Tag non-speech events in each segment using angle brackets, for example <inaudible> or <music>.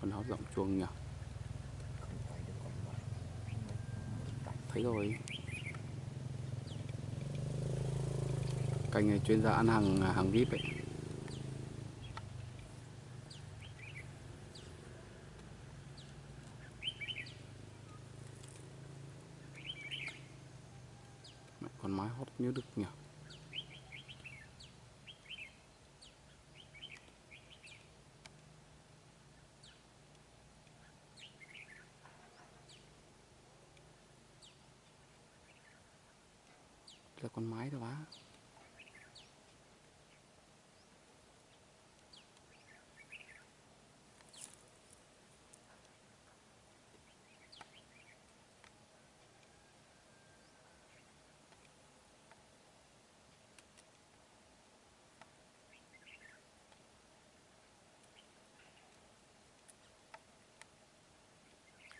con áo rộng chuông nhỉ? Thấy rồi. Cành này chuyên gia ăn hàng hàng vip ấy. Con mái hót như đực nhỉ? Là con mái thôi á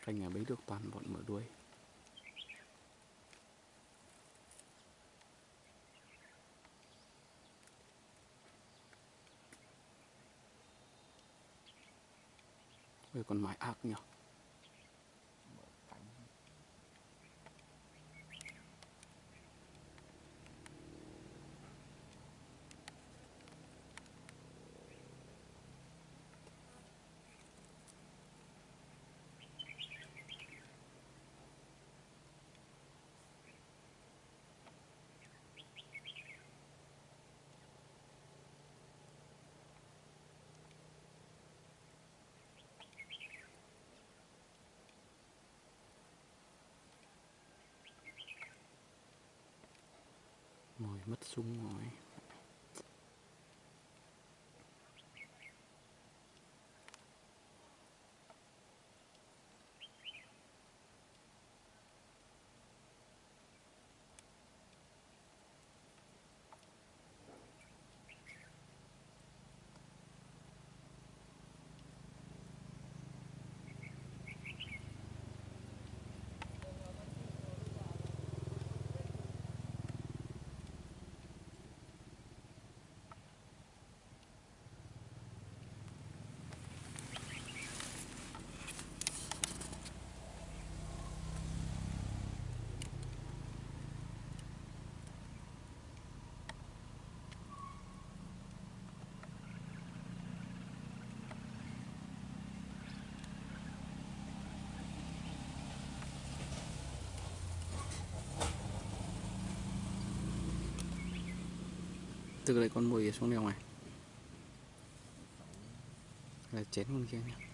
Anh nhà bấy được toàn bọn mở đuôi. Còn con mái ác nhỉ? Mất sung rồi. Từ đây con mồi xuống đèo này. Là chén con kia nhé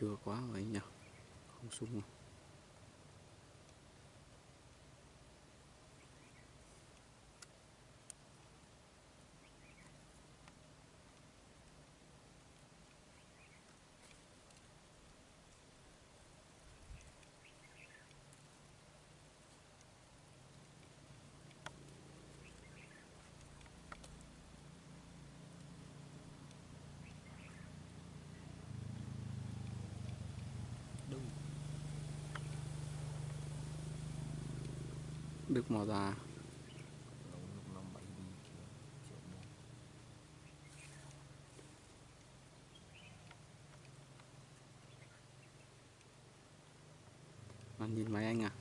Chưa quá rồi anh nhỉ? Không sung rồi Đức Mò Già. Anh nhìn máy anh à?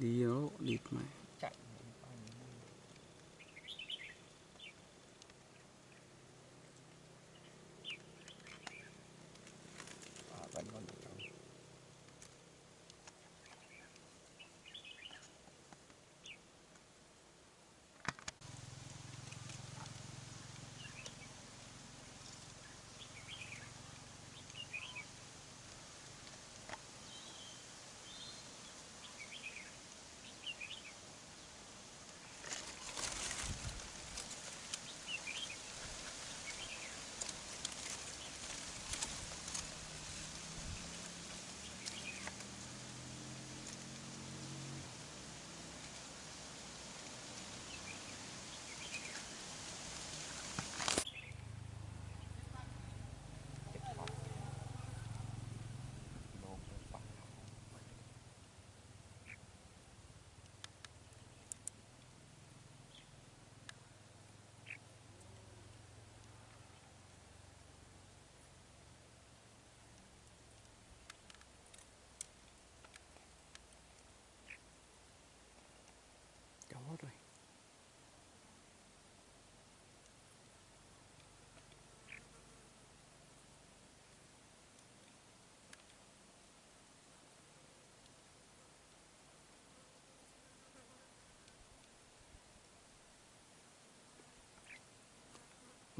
Đi đó, địt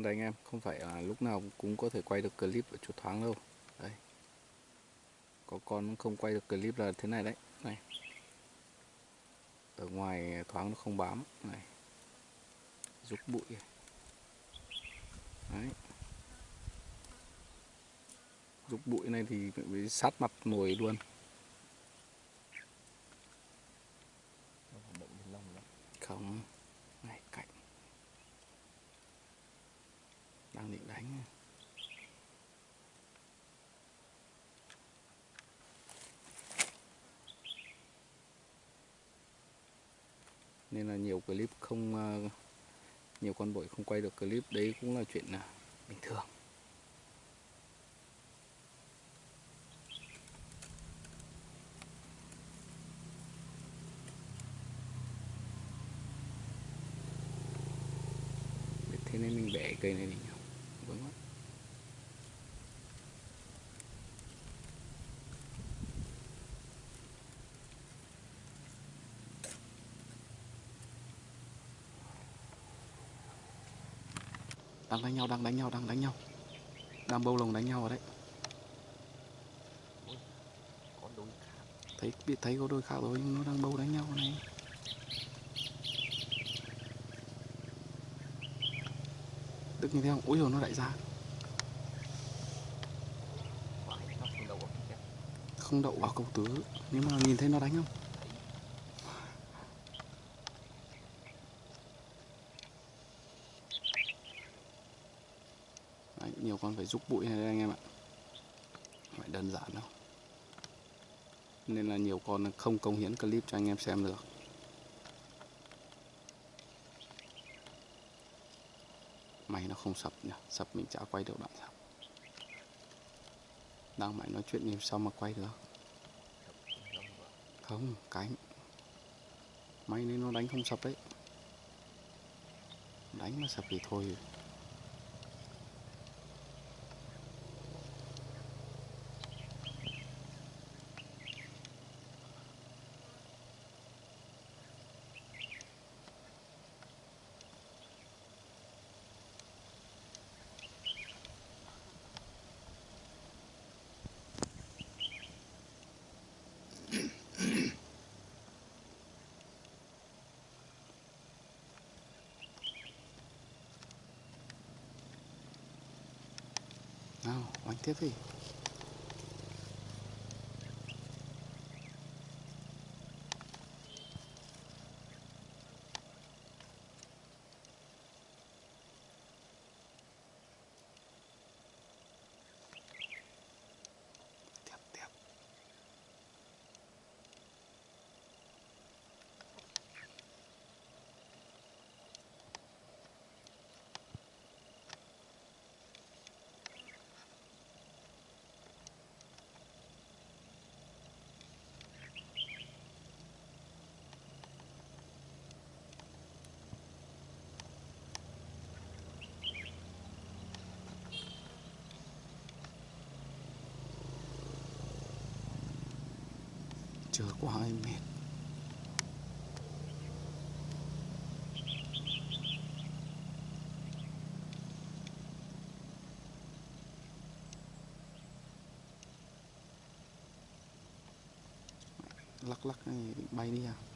Đây anh em, không phải là lúc nào cũng có thể quay được clip ở chỗ thoáng đâu. Đây. Có con không quay được clip là thế này đấy. Này. Ở ngoài thoáng nó không bám. Này. Rúc bụi. Đấy. Rúc bụi này thì bị sát mặt nồi luôn. Không Này cạnh Đang định đánh nên là nhiều clip không ờ, Nhiều con bội không quay được clip. Đấy cũng là chuyện à, bình thường. Thế nên mình bẻ cây này đi Đang đánh nhau, đang đánh nhau, đang đánh nhau. Đang bâu lồng đánh nhau ở đấy. Thấy biết thấy có đôi khác rồi nhưng nó đang bâu đánh nhau này. Đức nhìn thấy không? Ôi rồi nó lại ra không đậu vào cầu tứ. Nhưng mà nhìn thấy nó đánh không? Con phải rút bụi này đây anh em ạ? Phải đơn giản đâu. Nên là nhiều con không công hiến clip cho anh em xem được. Máy nó không sập nhỉ? Sập mình chả quay được đoạn sập Đang mày nói chuyện gì sao mà quay được? Không, cánh May nên nó đánh không sập đấy Đánh mà sập thì thôi. now, Bang TV. Chờ quá em mệt lắc lắc bay đi à?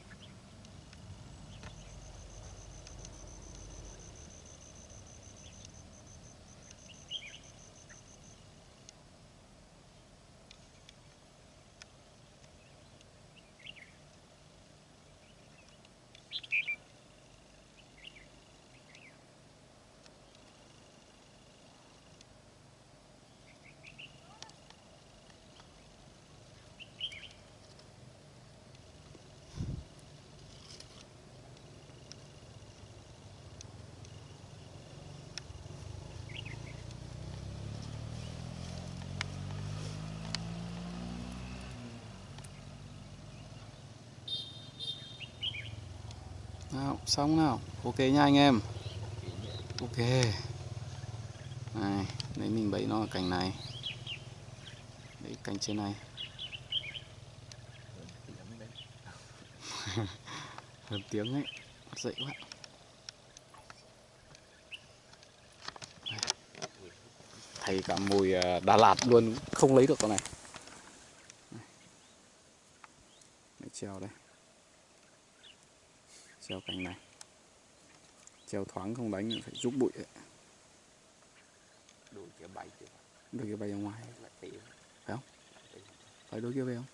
Nào xong nào. Ok nha anh em. Ok. Này đấy mình bẫy nó ở cành này. Đấy cành trên này. <laughs> Hơn tiếng ấy. Bắt dậy quá. Thầy cả mùi à, Đà Lạt luôn. Không lấy được con này. Đấy, treo đây treo cành này. Treo thoáng không đánh phải giúp bụi ấy. đuổi kia bay đôi kia bay ra ngoài. Lại tí phải đôi kia bay không